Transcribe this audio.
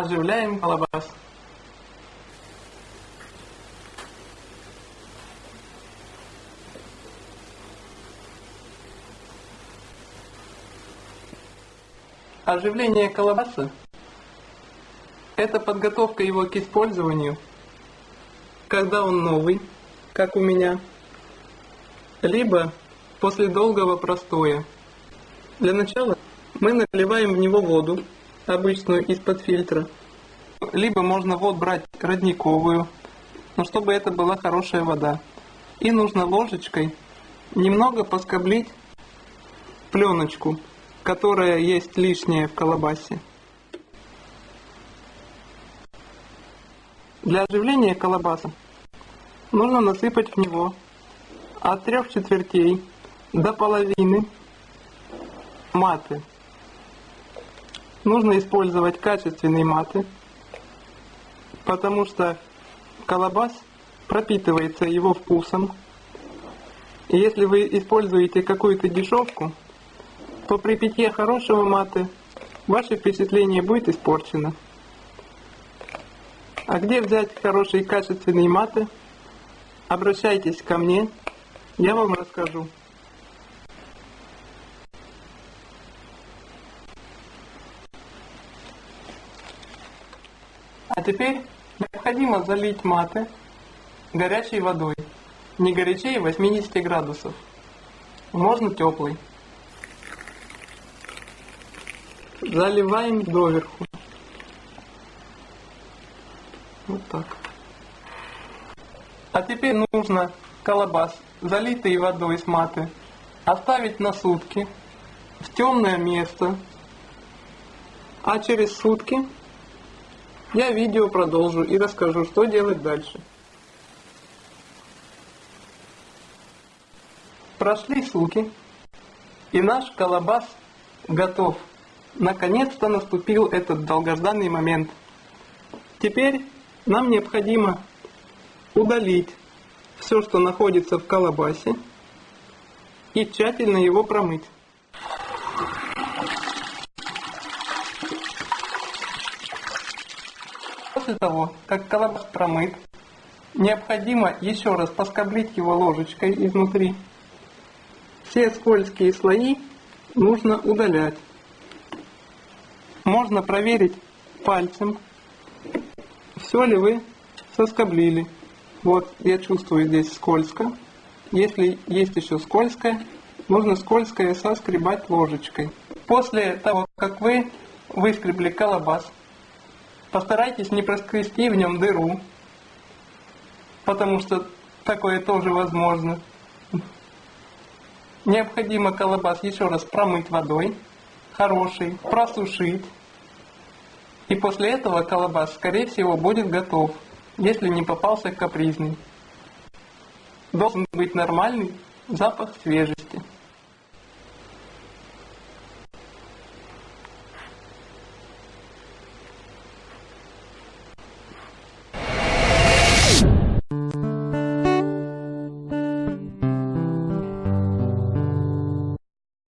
Оживляем колбас. Оживление колбаса – это подготовка его к использованию, когда он новый, как у меня, либо после долгого простоя. Для начала мы наливаем в него воду, обычную из-под фильтра. Либо можно вот брать родниковую, но чтобы это была хорошая вода. И нужно ложечкой немного поскоблить пленочку, которая есть лишняя в колобасе. Для оживления колобаса нужно насыпать в него от трех четвертей до половины маты. Нужно использовать качественные маты, потому что колобас пропитывается его вкусом. И если вы используете какую-то дешевку, то при питье хорошего маты ваше впечатление будет испорчено. А где взять хорошие качественные маты? Обращайтесь ко мне, я вам расскажу. А теперь необходимо залить маты горячей водой, не горячее 80 градусов, можно теплый. Заливаем доверху. Вот так. А теперь нужно колобас, залитый водой с маты, оставить на сутки в темное место, а через сутки я видео продолжу и расскажу, что делать дальше. Прошли сутки, и наш колобас готов. Наконец-то наступил этот долгожданный момент. Теперь нам необходимо удалить все, что находится в колобасе, и тщательно его промыть. После того, как колобас промыт, необходимо еще раз поскоблить его ложечкой изнутри. Все скользкие слои нужно удалять. Можно проверить пальцем, все ли вы соскоблили. Вот, я чувствую здесь скользко. Если есть еще скользкое, нужно скользкое соскребать ложечкой. После того, как вы выскребли колобас, Постарайтесь не проскрести в нем дыру, потому что такое тоже возможно. Необходимо колобас еще раз промыть водой, хороший, просушить. И после этого колобас, скорее всего, будет готов, если не попался капризный. Должен быть нормальный запах свежести.